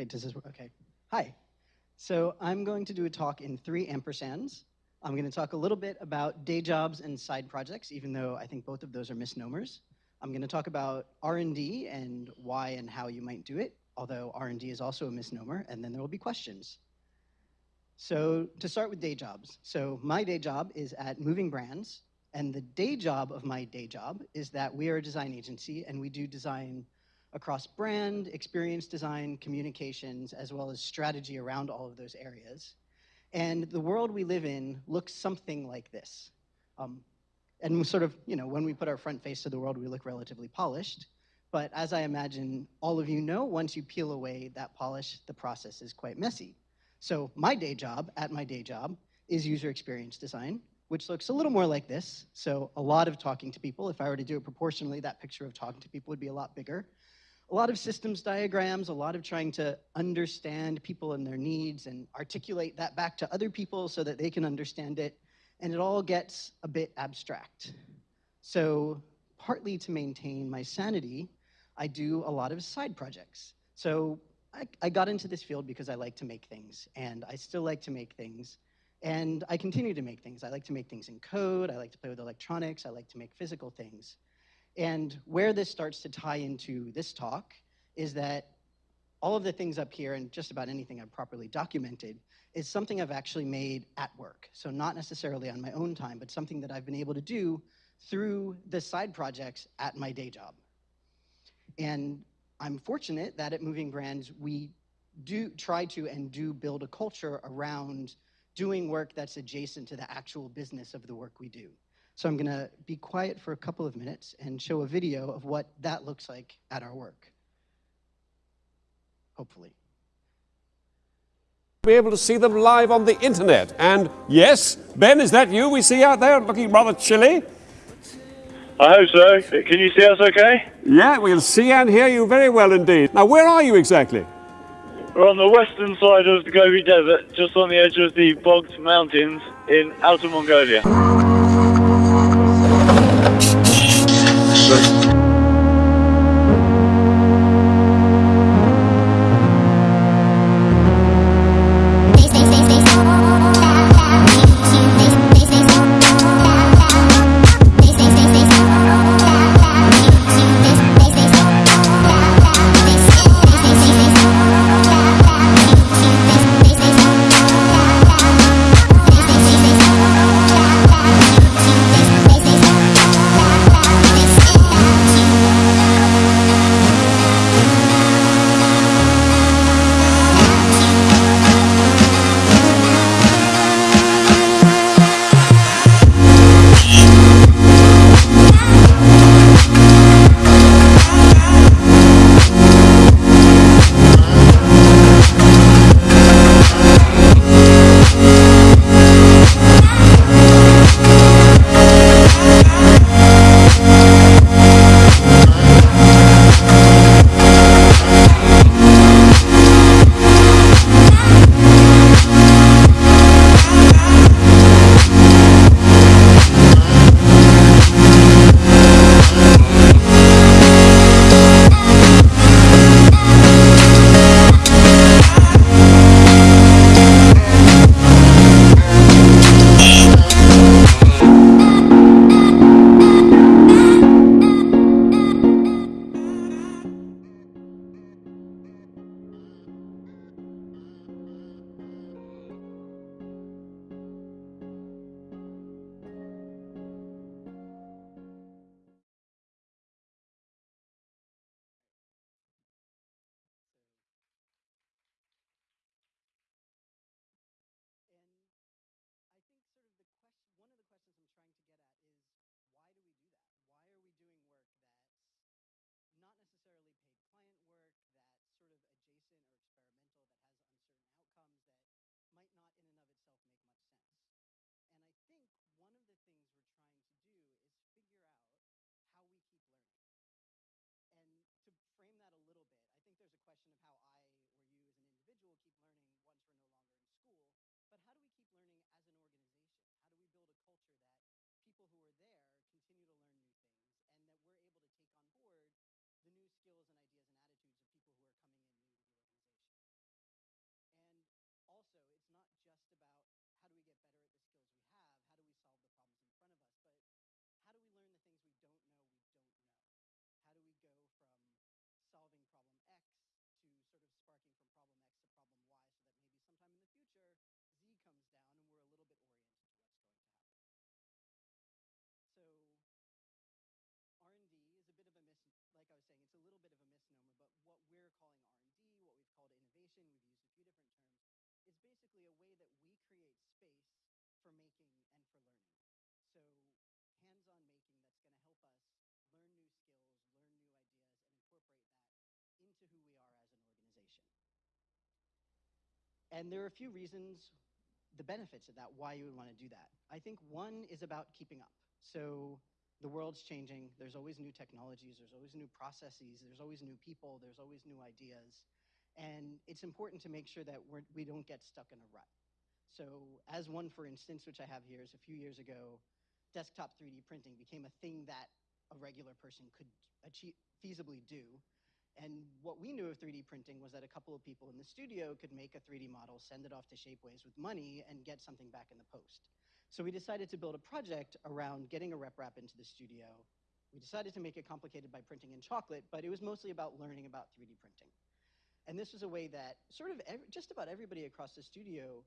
Wait, does this work? Okay. Hi. So I'm going to do a talk in three ampersands. I'm going to talk a little bit about day jobs and side projects, even though I think both of those are misnomers. I'm going to talk about R&D and why and how you might do it, although R&D is also a misnomer, and then there will be questions. So to start with day jobs. So my day job is at Moving Brands, and the day job of my day job is that we are a design agency and we do design across brand, experience design, communications, as well as strategy around all of those areas. And the world we live in looks something like this. Um, and sort of, you know, when we put our front face to the world, we look relatively polished. But as I imagine all of you know, once you peel away that polish, the process is quite messy. So my day job, at my day job, is user experience design, which looks a little more like this. So a lot of talking to people. If I were to do it proportionally, that picture of talking to people would be a lot bigger. A lot of systems diagrams, a lot of trying to understand people and their needs and articulate that back to other people so that they can understand it. And it all gets a bit abstract. So partly to maintain my sanity, I do a lot of side projects. So I, I got into this field because I like to make things, and I still like to make things. And I continue to make things. I like to make things in code, I like to play with electronics, I like to make physical things. And where this starts to tie into this talk is that all of the things up here and just about anything I've properly documented is something I've actually made at work. So not necessarily on my own time, but something that I've been able to do through the side projects at my day job. And I'm fortunate that at Moving Brands, we do try to and do build a culture around doing work that's adjacent to the actual business of the work we do. So I'm gonna be quiet for a couple of minutes and show a video of what that looks like at our work. Hopefully. Be able to see them live on the internet. And yes, Ben, is that you we see out there looking rather chilly? I hope so. Can you see us okay? Yeah, we can see and hear you very well indeed. Now, where are you exactly? We're on the western side of the Gobi Desert, just on the edge of the Bogt Mountains in Outer Mongolia. keep learning once we're no longer in school, but how do we keep learning as an organization? Called we've used a few different terms, is basically a way that we create space for making and for learning. So hands-on making that's going to help us learn new skills, learn new ideas, and incorporate that into who we are as an organization. And there are a few reasons, the benefits of that, why you would want to do that. I think one is about keeping up. So the world's changing. There's always new technologies. There's always new processes. There's always new people. There's always new ideas. And it's important to make sure that we're, we don't get stuck in a rut. So as one, for instance, which I have here, is a few years ago, desktop 3D printing became a thing that a regular person could achieve, feasibly do. And what we knew of 3D printing was that a couple of people in the studio could make a 3D model, send it off to Shapeways with money, and get something back in the post. So we decided to build a project around getting a RepRap into the studio. We decided to make it complicated by printing in chocolate, but it was mostly about learning about 3D printing. And this was a way that sort of every, just about everybody across the studio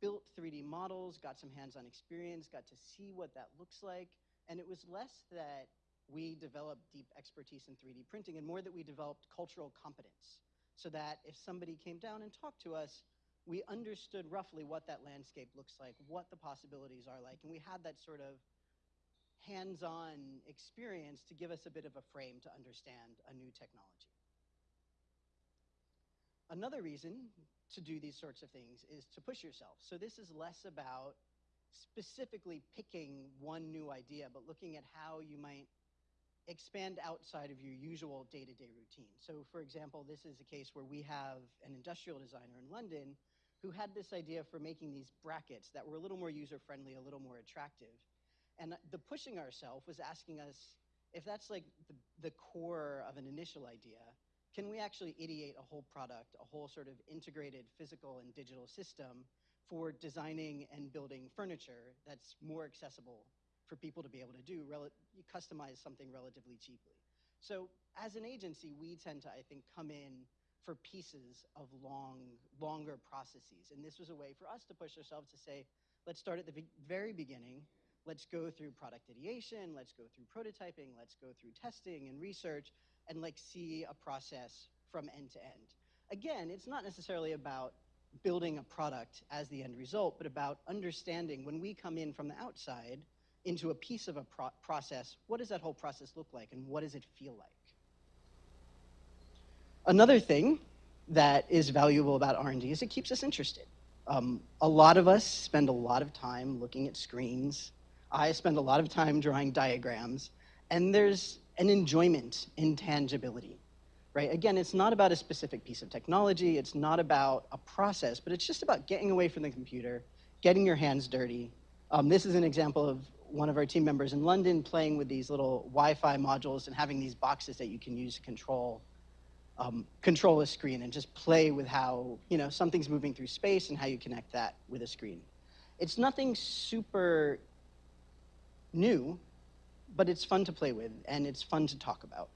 built 3D models, got some hands-on experience, got to see what that looks like, and it was less that we developed deep expertise in 3D printing and more that we developed cultural competence. So that if somebody came down and talked to us, we understood roughly what that landscape looks like, what the possibilities are like, and we had that sort of hands-on experience to give us a bit of a frame to understand a new technology. Another reason to do these sorts of things is to push yourself. So this is less about specifically picking one new idea, but looking at how you might expand outside of your usual day-to-day routine. So for example, this is a case where we have an industrial designer in London who had this idea for making these brackets that were a little more user-friendly, a little more attractive. And the pushing ourselves was asking us, if that's like the, the core of an initial idea, can we actually ideate a whole product, a whole sort of integrated physical and digital system for designing and building furniture that's more accessible for people to be able to do, customize something relatively cheaply. So as an agency, we tend to, I think, come in for pieces of long, longer processes. And this was a way for us to push ourselves to say, let's start at the very beginning. Let's go through product ideation. Let's go through prototyping. Let's go through testing and research and like see a process from end to end. Again, it's not necessarily about building a product as the end result, but about understanding when we come in from the outside into a piece of a pro process, what does that whole process look like and what does it feel like? Another thing that is valuable about R&D is it keeps us interested. Um, a lot of us spend a lot of time looking at screens. I spend a lot of time drawing diagrams, and there's an enjoyment in tangibility, right? Again, it's not about a specific piece of technology, it's not about a process, but it's just about getting away from the computer, getting your hands dirty. Um, this is an example of one of our team members in London playing with these little Wi-Fi modules and having these boxes that you can use to control um, control a screen and just play with how you know something's moving through space and how you connect that with a screen. It's nothing super new, but it's fun to play with and it's fun to talk about.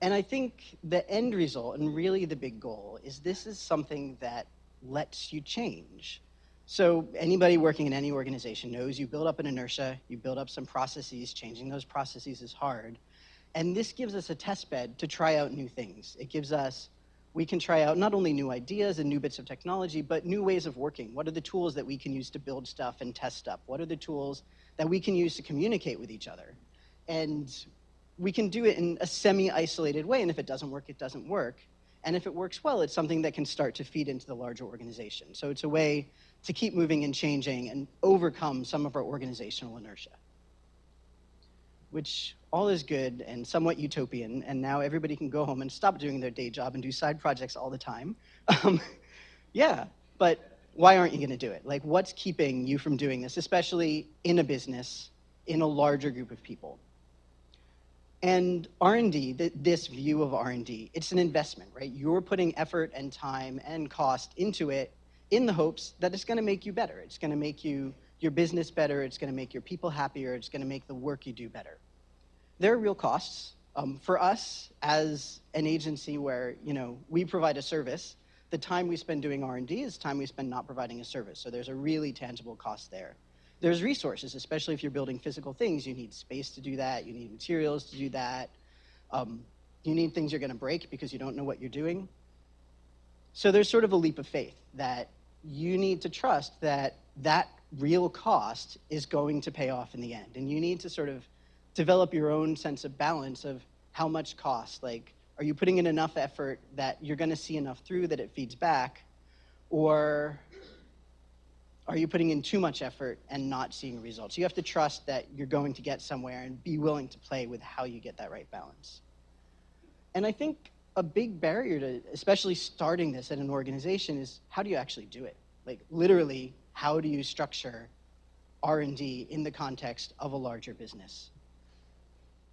And I think the end result and really the big goal is this is something that lets you change. So anybody working in any organization knows you build up an inertia, you build up some processes, changing those processes is hard. And this gives us a test bed to try out new things. It gives us, we can try out not only new ideas and new bits of technology, but new ways of working. What are the tools that we can use to build stuff and test stuff? What are the tools that we can use to communicate with each other? And we can do it in a semi-isolated way, and if it doesn't work, it doesn't work. And if it works well, it's something that can start to feed into the larger organization. So it's a way to keep moving and changing and overcome some of our organizational inertia which all is good and somewhat utopian, and now everybody can go home and stop doing their day job and do side projects all the time. Um, yeah, but why aren't you going to do it? Like, what's keeping you from doing this, especially in a business, in a larger group of people? And R&D, this view of R&D, it's an investment, right? You're putting effort and time and cost into it in the hopes that it's going to make you better. It's going to make you your business better, it's going to make your people happier, it's going to make the work you do better. There are real costs. Um, for us, as an agency where you know we provide a service, the time we spend doing R&D is time we spend not providing a service. So there's a really tangible cost there. There's resources, especially if you're building physical things. You need space to do that. You need materials to do that. Um, you need things you're going to break because you don't know what you're doing. So there's sort of a leap of faith that you need to trust that that real cost is going to pay off in the end. And you need to sort of develop your own sense of balance of how much cost. Like, are you putting in enough effort that you're going to see enough through that it feeds back? Or are you putting in too much effort and not seeing results? You have to trust that you're going to get somewhere and be willing to play with how you get that right balance. And I think a big barrier to especially starting this at an organization is how do you actually do it? Like literally, how do you structure R&D in the context of a larger business?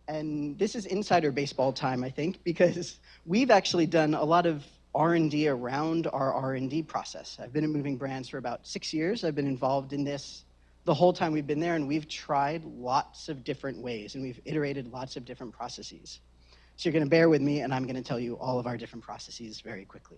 And this is insider baseball time, I think, because we've actually done a lot of R&D around our R&D process. I've been at Moving Brands for about six years. I've been involved in this the whole time we've been there, and we've tried lots of different ways, and we've iterated lots of different processes. So you're going to bear with me, and I'm going to tell you all of our different processes very quickly.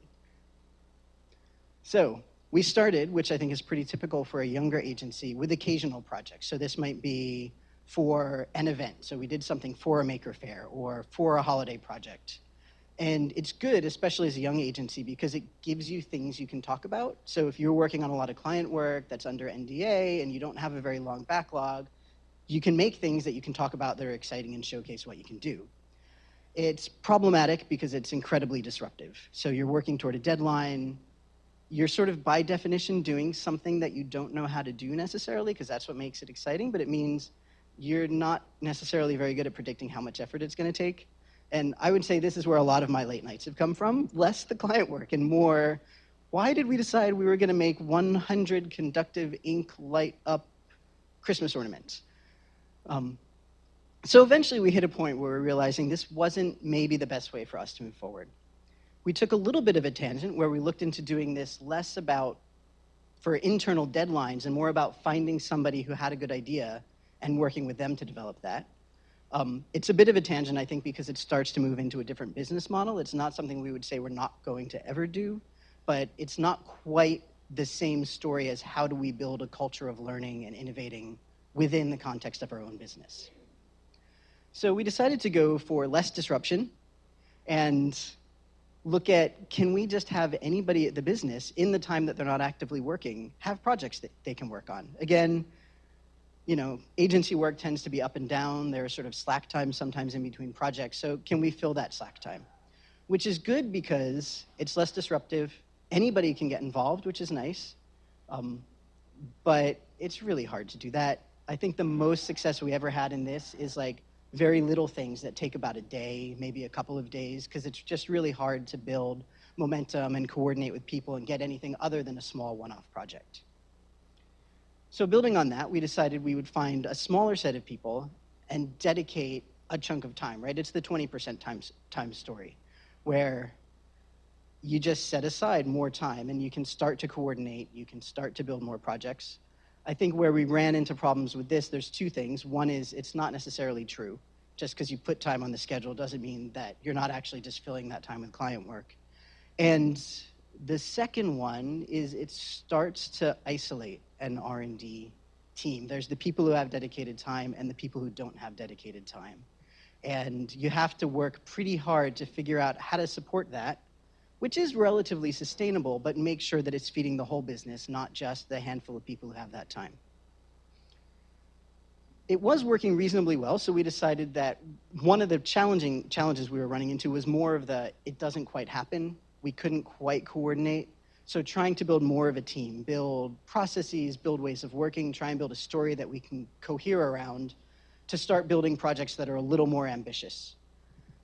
So we started, which I think is pretty typical for a younger agency, with occasional projects. So this might be for an event. So we did something for a Maker Faire or for a holiday project. And it's good, especially as a young agency, because it gives you things you can talk about. So if you're working on a lot of client work that's under NDA and you don't have a very long backlog, you can make things that you can talk about that are exciting and showcase what you can do. It's problematic because it's incredibly disruptive. So you're working toward a deadline. You're sort of by definition doing something that you don't know how to do necessarily because that's what makes it exciting, but it means you're not necessarily very good at predicting how much effort it's going to take. And I would say this is where a lot of my late nights have come from less the client work and more why did we decide we were going to make 100 conductive ink light up Christmas ornaments? Um, so eventually we hit a point where we're realizing this wasn't maybe the best way for us to move forward. We took a little bit of a tangent where we looked into doing this less about for internal deadlines and more about finding somebody who had a good idea and working with them to develop that. Um, it's a bit of a tangent, I think, because it starts to move into a different business model. It's not something we would say we're not going to ever do, but it's not quite the same story as how do we build a culture of learning and innovating within the context of our own business. So we decided to go for less disruption and look at can we just have anybody at the business in the time that they're not actively working have projects that they can work on. Again, you know, agency work tends to be up and down. There's sort of slack time sometimes in between projects. So can we fill that slack time? Which is good because it's less disruptive. Anybody can get involved, which is nice. Um, but it's really hard to do that. I think the most success we ever had in this is like very little things that take about a day, maybe a couple of days, because it's just really hard to build momentum and coordinate with people and get anything other than a small one-off project. So building on that, we decided we would find a smaller set of people and dedicate a chunk of time, right? It's the 20% time, time story where you just set aside more time and you can start to coordinate, you can start to build more projects. I think where we ran into problems with this, there's two things. One is it's not necessarily true. Just because you put time on the schedule doesn't mean that you're not actually just filling that time with client work. And the second one is it starts to isolate an R&D team. There's the people who have dedicated time and the people who don't have dedicated time. And you have to work pretty hard to figure out how to support that, which is relatively sustainable, but make sure that it's feeding the whole business, not just the handful of people who have that time. It was working reasonably well, so we decided that one of the challenging challenges we were running into was more of the it doesn't quite happen. We couldn't quite coordinate so trying to build more of a team, build processes, build ways of working, try and build a story that we can cohere around to start building projects that are a little more ambitious,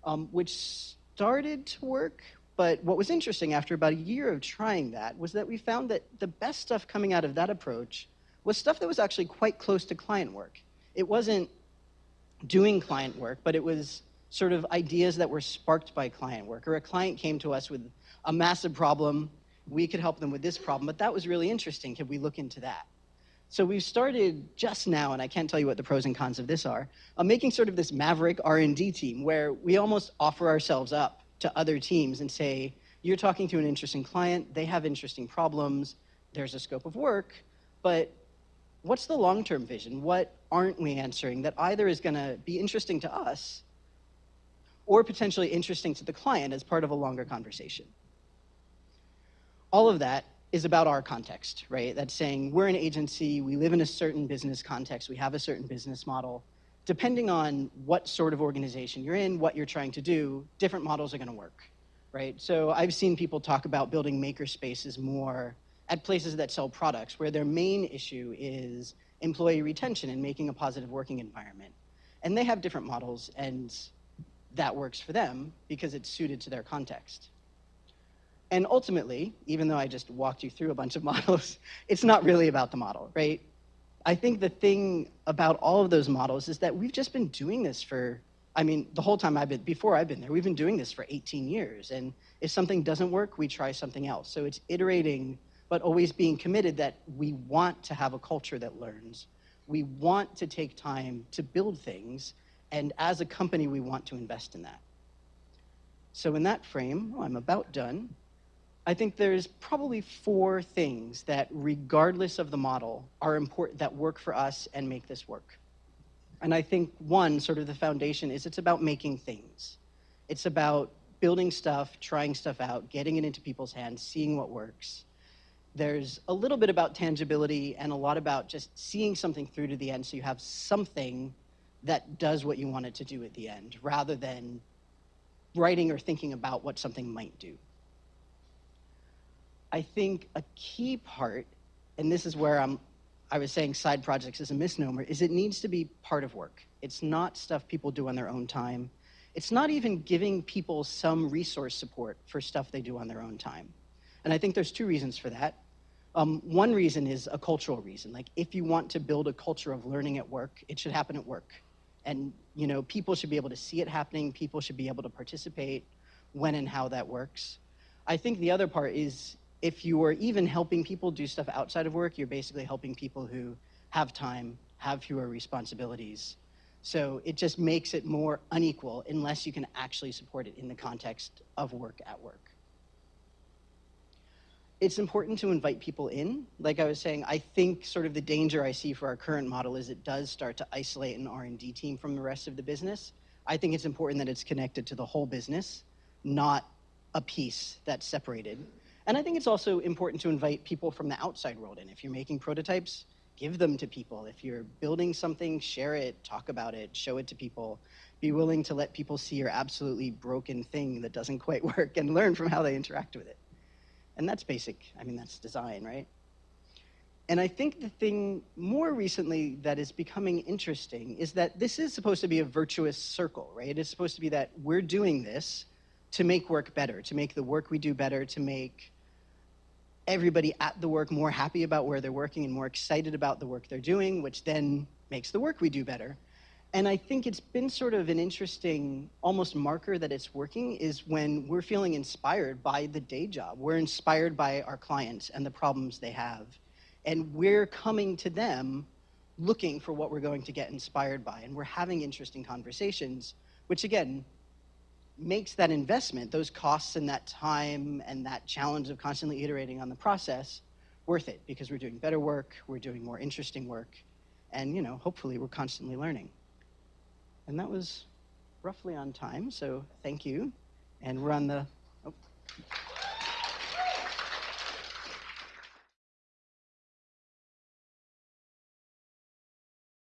um, which started to work. But what was interesting after about a year of trying that was that we found that the best stuff coming out of that approach was stuff that was actually quite close to client work. It wasn't doing client work, but it was sort of ideas that were sparked by client work. Or a client came to us with a massive problem we could help them with this problem, but that was really interesting. Could we look into that? So we've started just now, and I can't tell you what the pros and cons of this are, of making sort of this maverick R&D team where we almost offer ourselves up to other teams and say, you're talking to an interesting client, they have interesting problems, there's a scope of work, but what's the long-term vision? What aren't we answering that either is going to be interesting to us or potentially interesting to the client as part of a longer conversation? All of that is about our context, right? That's saying we're an agency, we live in a certain business context, we have a certain business model. Depending on what sort of organization you're in, what you're trying to do, different models are going to work, right? So I've seen people talk about building maker spaces more at places that sell products where their main issue is employee retention and making a positive working environment. And they have different models and that works for them because it's suited to their context. And ultimately, even though I just walked you through a bunch of models, it's not really about the model, right? I think the thing about all of those models is that we've just been doing this for, I mean, the whole time I've been, before I've been there, we've been doing this for 18 years. And if something doesn't work, we try something else. So it's iterating, but always being committed that we want to have a culture that learns. We want to take time to build things. And as a company, we want to invest in that. So in that frame, I'm about done. I think there's probably four things that, regardless of the model, are important that work for us and make this work. And I think one, sort of the foundation, is it's about making things. It's about building stuff, trying stuff out, getting it into people's hands, seeing what works. There's a little bit about tangibility and a lot about just seeing something through to the end so you have something that does what you want it to do at the end, rather than writing or thinking about what something might do. I think a key part, and this is where I'm, I was saying side projects is a misnomer, is it needs to be part of work. It's not stuff people do on their own time. It's not even giving people some resource support for stuff they do on their own time. And I think there's two reasons for that. Um, one reason is a cultural reason. Like if you want to build a culture of learning at work, it should happen at work. And you know, people should be able to see it happening. People should be able to participate when and how that works. I think the other part is if you are even helping people do stuff outside of work, you're basically helping people who have time, have fewer responsibilities. So it just makes it more unequal unless you can actually support it in the context of work at work. It's important to invite people in. Like I was saying, I think sort of the danger I see for our current model is it does start to isolate an R&D team from the rest of the business. I think it's important that it's connected to the whole business, not a piece that's separated. And I think it's also important to invite people from the outside world in. If you're making prototypes, give them to people. If you're building something, share it, talk about it, show it to people. Be willing to let people see your absolutely broken thing that doesn't quite work and learn from how they interact with it. And that's basic. I mean, that's design, right? And I think the thing more recently that is becoming interesting is that this is supposed to be a virtuous circle, right? It's supposed to be that we're doing this to make work better, to make the work we do better, to make everybody at the work more happy about where they're working and more excited about the work they're doing, which then makes the work we do better. And I think it's been sort of an interesting, almost marker that it's working is when we're feeling inspired by the day job. We're inspired by our clients and the problems they have. And we're coming to them looking for what we're going to get inspired by. And we're having interesting conversations, which again, makes that investment, those costs and that time and that challenge of constantly iterating on the process worth it because we're doing better work, we're doing more interesting work, and you know, hopefully we're constantly learning. And that was roughly on time, so thank you. And we're on the, oh.